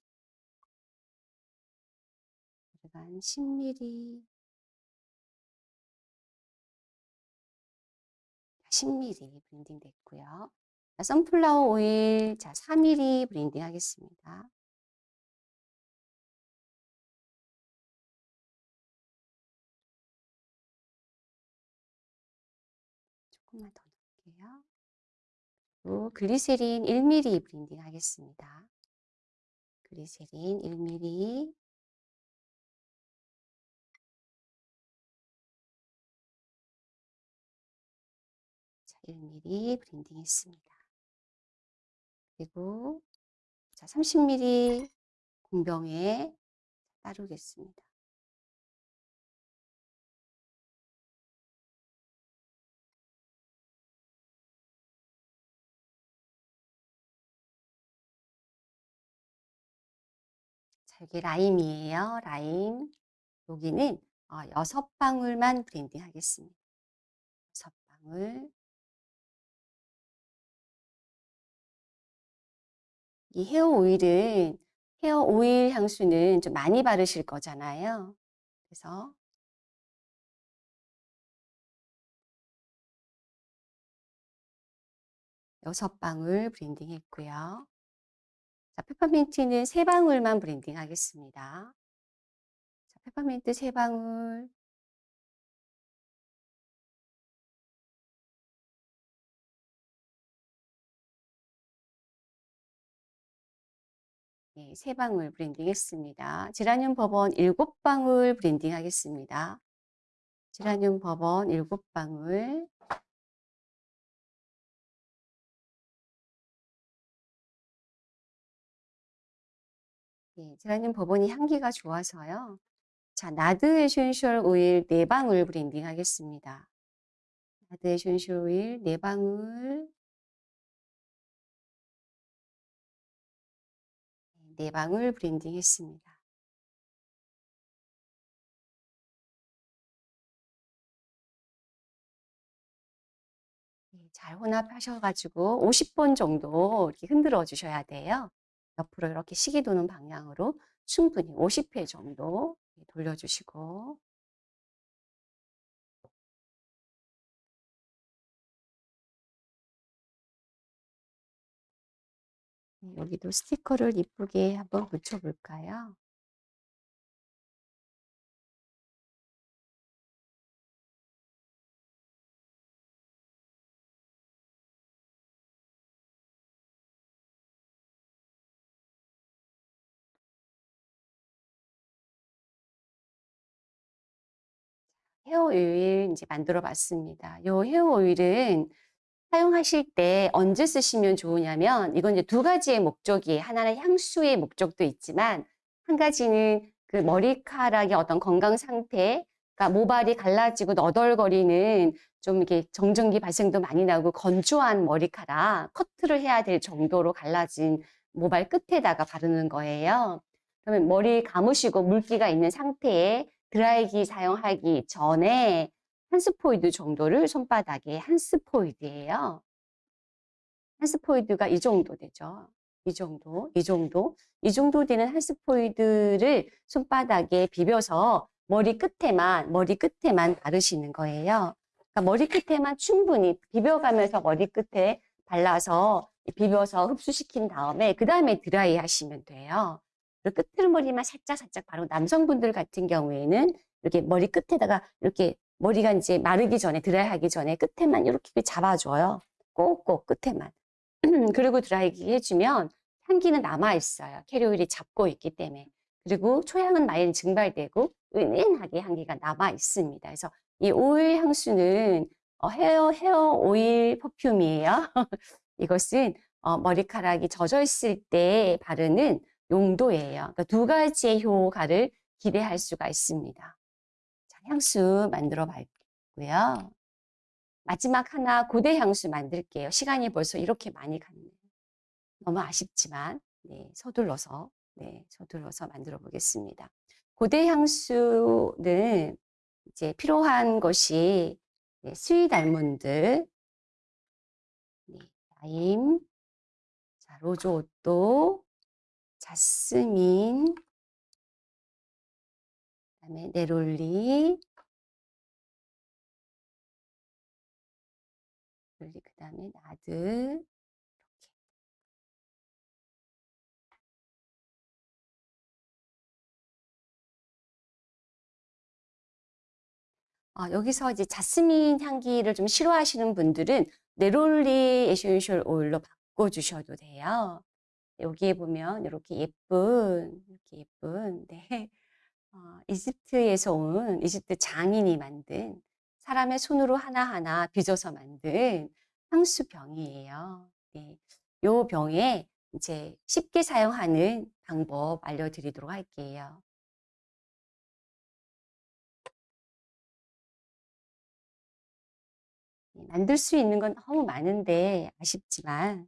아르간 10mm. 10mm 브랜딩 됐고요. 자, 선플라워 오일, 자, 4mm 브랜딩 하겠습니다. 조금만 더 넣을게요. 그리고 글리세린 1mm blending 하겠습니다. 글리세린 1mm. 자, 1mm blending 했습니다. 그리고 자, 30mm 공병에 따르겠습니다. 여기 라임이에요. 라임. 여기는 어, 여섯 방울만 blending 하겠습니다. 여섯 방울. 이 hair oil은 hair oil 향수는 좀 많이 바르실 거잖아요. 그래서 여섯 방울 blending 했고요. 자, 페퍼민트는 세 방울만 blending 하겠습니다. 자, 페퍼민트 세 방울. 네, 세 방울 blending 했습니다. geranium bourbon 일곱 방울 blending 하겠습니다. geranium bourbon 일곱 방울. 네, geranium bourbon이 향기가 좋아서요. 자, nard essential oil 네 방울 blending 하겠습니다. nard essential oil 네 방울. 네 방울 blending 했습니다. 네, 잘 혼합하셔가지고 50번 정도 이렇게 흔들어 주셔야 돼요. 옆으로 이렇게 시계 도는 방향으로 충분히 50회 정도 돌려주시고 네, 여기도 스티커를 이쁘게 한번 붙여볼까요? 헤어 오일 이제 만들어 봤습니다. 이 헤어 오일은 사용하실 때 언제 쓰시면 좋으냐면 이건 이제 두 가지의 목적이 하나는 향수의 목적도 있지만 한 가지는 그 머리카락의 어떤 건강 상태 그러니까 모발이 갈라지고 너덜거리는 좀 이렇게 정전기 발생도 많이 나고 건조한 머리카락 커트를 해야 될 정도로 갈라진 모발 끝에다가 바르는 거예요. 그러면 머리 감으시고 물기가 있는 상태에 드라이기 사용하기 전에 한 스포이드 정도를 손바닥에 한 스포이드예요. 한 스포이드가 이 정도 되죠. 이 정도, 이 정도, 이 정도 되는 한 스포이드를 손바닥에 비벼서 머리 끝에만, 머리 끝에만 바르시는 거예요. 그러니까 머리 끝에만 충분히 비벼가면서 머리 끝에 발라서 비벼서 흡수시킨 다음에 그 다음에 드라이 하시면 돼요. 끝머리만 살짝 살짝 바르고 남성분들 같은 경우에는 이렇게 머리 끝에다가 이렇게 머리가 이제 마르기 전에 드라이 하기 전에 끝에만 이렇게 잡아줘요. 꼭꼭 끝에만. 그리고 드라이기 해주면 향기는 남아있어요. 캐리오일이 잡고 있기 때문에. 그리고 초향은 많이 증발되고 은은하게 향기가 남아있습니다. 그래서 이 오일 향수는 어, 헤어, 헤어 오일 퍼퓸이에요. 이것은 어, 머리카락이 젖어 있을 때 바르는 용도예요. 그러니까 두 가지의 효과를 기대할 수가 있습니다. 자, 향수 만들어 봤고요. 마지막 하나 고대 향수 만들게요. 시간이 벌써 이렇게 많이 갔네요. 너무 아쉽지만 네, 서둘러서 네, 서둘러서 만들어 보겠습니다. 고대 향수는 이제 필요한 것이 네, 스윗 알몬드, 네, 라임, 자, 로즈 오또, 자스민, 그다음에 네롤리, 그 다음에 나드, 어, 여기서 이제 자스민 향기를 좀 싫어하시는 분들은 neroli essential oil로 바꿔주셔도 돼요. 여기에 보면 이렇게 예쁜, 이렇게 예쁜, 네. 어, 이집트에서 온 이집트 장인이 만든 사람의 손으로 하나하나 빚어서 만든 향수병이에요. 네. 요 병에 이제 쉽게 사용하는 방법 알려드리도록 할게요. 네, 만들 수 있는 건 너무 많은데 아쉽지만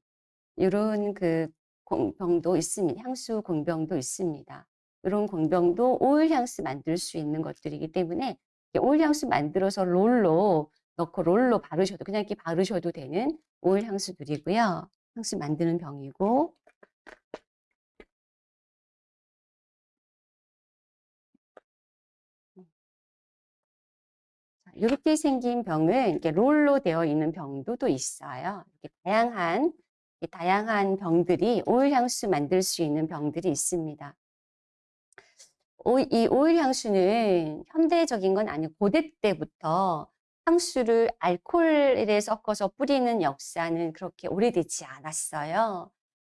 이런 그 공병도 있습니다. 향수 공병도 있습니다. 이런 공병도 오일 향수 만들 수 있는 것들이기 때문에 오일 향수 만들어서 롤로 넣고 롤로 바르셔도 그냥 이렇게 바르셔도 되는 오일 향수들이고요. 향수 만드는 병이고 이렇게 생긴 병은 이렇게 롤로 되어 있는 병도 또 있어요. 이렇게 다양한 다양한 병들이 오일 향수 만들 수 있는 병들이 있습니다. 이 오일 향수는 현대적인 건 아니고 고대 때부터 향수를 알코올에 섞어서 뿌리는 역사는 그렇게 오래되지 않았어요.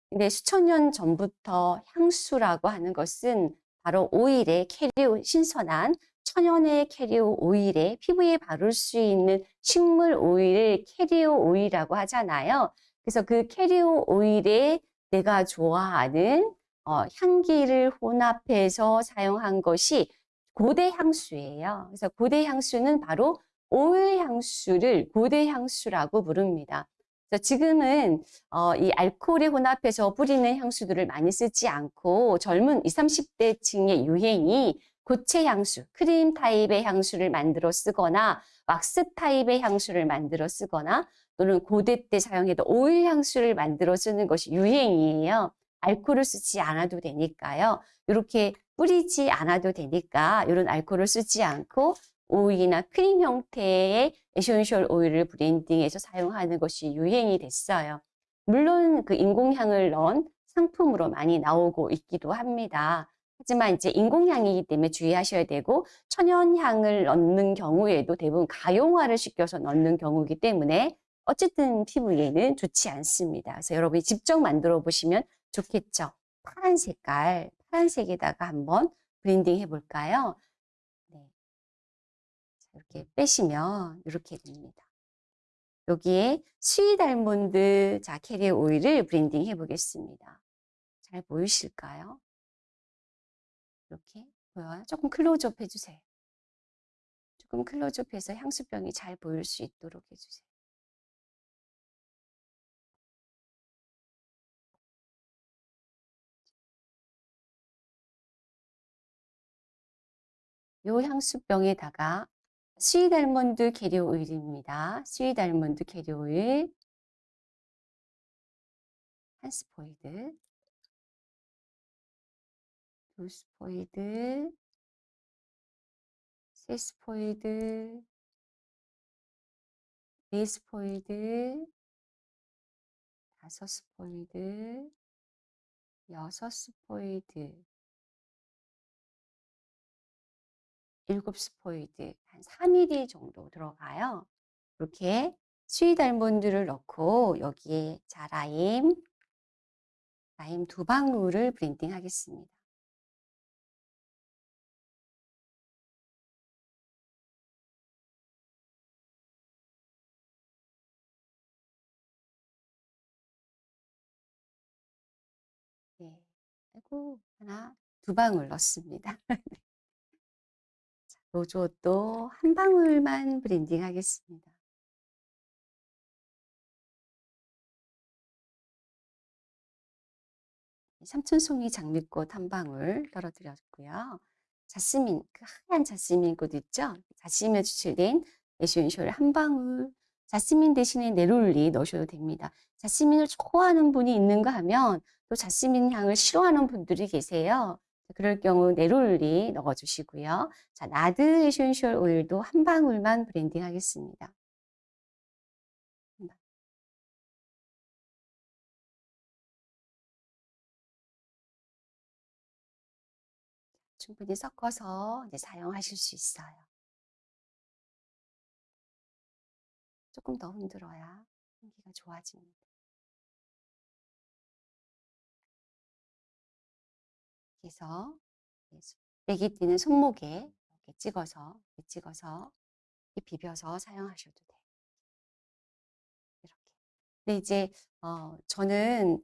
근데 수천 년 전부터 향수라고 하는 것은 바로 오일의 캐리오 신선한 천연의 carrier oil에 피부에 바를 수 있는 식물 오일을 carrier oil이라고 하잖아요. 그래서 그 carrier oil에 내가 좋아하는 어, 향기를 혼합해서 사용한 것이 고대 향수예요. 그래서 고대 향수는 바로 오일 향수를 고대 향수라고 부릅니다. 그래서 지금은 어, 이 알코올에 혼합해서 뿌리는 향수들을 많이 쓰지 않고 젊은 20, 30대층의 유행이 고체 향수, 크림 타입의 향수를 만들어 쓰거나 왁스 타입의 향수를 만들어 쓰거나 또는 고대 때 사용했던 오일 향수를 만들어 쓰는 것이 유행이에요. 알코올을 쓰지 않아도 되니까요. 이렇게 뿌리지 않아도 되니까 이런 알코올을 쓰지 않고 오일이나 크림 형태의 essential oil을 blending해서 사용하는 것이 유행이 됐어요. 물론 그 인공향을 넣은 상품으로 많이 나오고 있기도 합니다. 하지만 이제 인공향이기 때문에 주의하셔야 되고 천연향을 넣는 경우에도 대부분 가용화를 시켜서 넣는 경우이기 때문에 어쨌든 피부에는 좋지 않습니다. 그래서 여러분이 직접 만들어 보시면 좋겠죠. 파란 색깔, 파란색에다가 한번 blending 해볼까요? 네. 이렇게 빼시면 이렇게 됩니다. 여기에 sweet almond 자 carrier oil을 blending 해보겠습니다. 잘 보이실까요? 이렇게 보여요? 조금 클로즈업 해주세요. 조금 클로즈업해서 향수병이 잘 보일 수 있도록 해주세요. 요 향수병에다가 sweet almond carrier 오일입니다. sweet almond carrier 오일 한 스포이드, 두 스포이드, 세 스포이드, 네 스포이드, 다섯 스포이드, 여섯 스포이드, 일곱 스포이드, 한 3mm 정도 들어가요. 이렇게 sweet almond를 넣고 여기에 자, 라임, 라임 두 방울을 blending 하겠습니다. 아이고, 하나, 두 방울 넣습니다. rose otto 한 방울만 blending 하겠습니다. 삼천 송이 장미꽃 한 방울 떨어뜨렸고요. 자스민, 그 하얀 자스민 꽃 있죠? 자스민에 추출된 essential 한 방울. 자스민 대신에 neroli 넣으셔도 됩니다. 자스민을 좋아하는 분이 있는가 하면 또 자스민 향을 싫어하는 분들이 계세요. 그럴 경우 neroli 넣어주시고요. 자, nard essential 오일도 한 방울만 blending 하겠습니다. 충분히 섞어서 사용하실 수 있어요. 조금 더 흔들어야 향기가 좋아집니다. 그래서 뛰는 손목에 이렇게 찍어서 이렇게 찍어서 이렇게 비벼서 사용하셔도 돼요. 이렇게. 근데 이제 어, 저는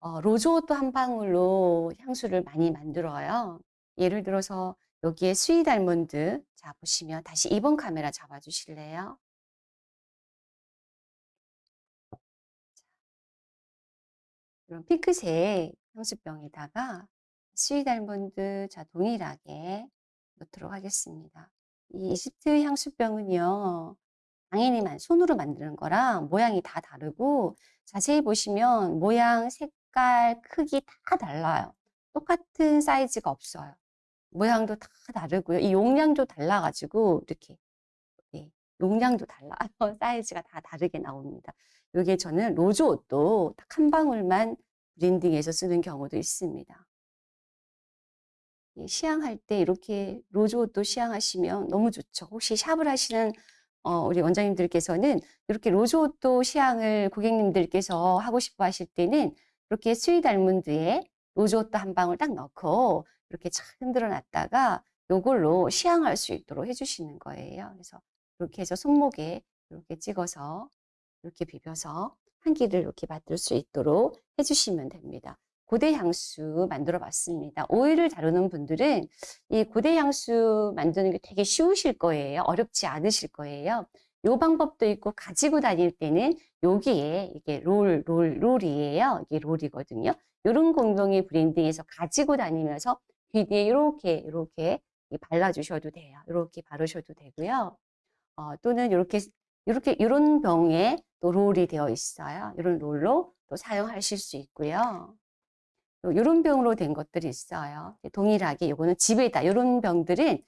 어, rose otto 한 방울로 향수를 많이 만들어요. 예를 들어서 여기에 sweet almond 자 보시면 다시 2번 카메라 잡아 주실래요? 이런 핑크색 향수병에다가 sweet almond 자 동일하게 넣도록 하겠습니다. 이 이집트 향수병은요. 당연히 손으로 만드는 거랑 모양이 다 다르고 자세히 보시면 모양, 색깔, 크기 다 달라요. 똑같은 사이즈가 없어요. 모양도 다 다르고요. 이 용량도 달라가지고 이렇게 네, 용량도 달라요. 사이즈가 다 다르게 나옵니다. 이게 저는 rose otto 딱 한 방울만 blending해서 쓰는 경우도 있습니다. 시향할 때 이렇게 rose otto 시향하시면 너무 좋죠. 혹시 샵을 하시는 어, 우리 원장님들께서는 이렇게 rose otto 시향을 고객님들께서 하고 싶어 하실 때는 이렇게 sweet almond에 rose otto 한 방울 딱 넣고 이렇게 착 흔들어 놨다가 요걸로 시향할 수 있도록 해주시는 거예요. 그래서 이렇게 해서 손목에 이렇게 찍어서 이렇게 비벼서 향기를 이렇게 맡을 수 있도록 해주시면 됩니다. 고대 향수 만들어 봤습니다. 오일을 다루는 분들은 이 고대 향수 만드는 게 되게 쉬우실 거예요. 어렵지 않으실 거예요. 요 방법도 있고 가지고 다닐 때는 여기에 이게 롤, 롤, 롤이에요. 이게 롤이거든요. 이런 공동의 브랜딩에서 가지고 다니면서 귀 뒤에 이렇게 이렇게 발라주셔도 돼요. 이렇게 바르셔도 되고요. 어, 또는 이렇게 이렇게 이런 병에 또 롤이 되어 있어요. 이런 롤로 또 사용하실 수 있고요. 또 이런 병으로 된 것들이 있어요. 동일하게 이거는 집에다 이런 병들은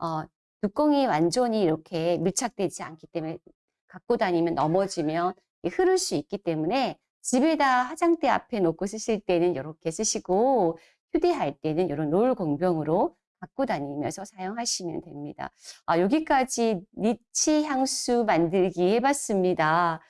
어, 뚜껑이 완전히 이렇게 밀착되지 않기 때문에 갖고 다니면 넘어지면 흐를 수 있기 때문에 집에다 화장대 앞에 놓고 쓰실 때는 이렇게 쓰시고 휴대할 때는 이런 롤 공병으로 갖고 다니면서 사용하시면 됩니다. 아, 여기까지 니치 향수 만들기 해봤습니다.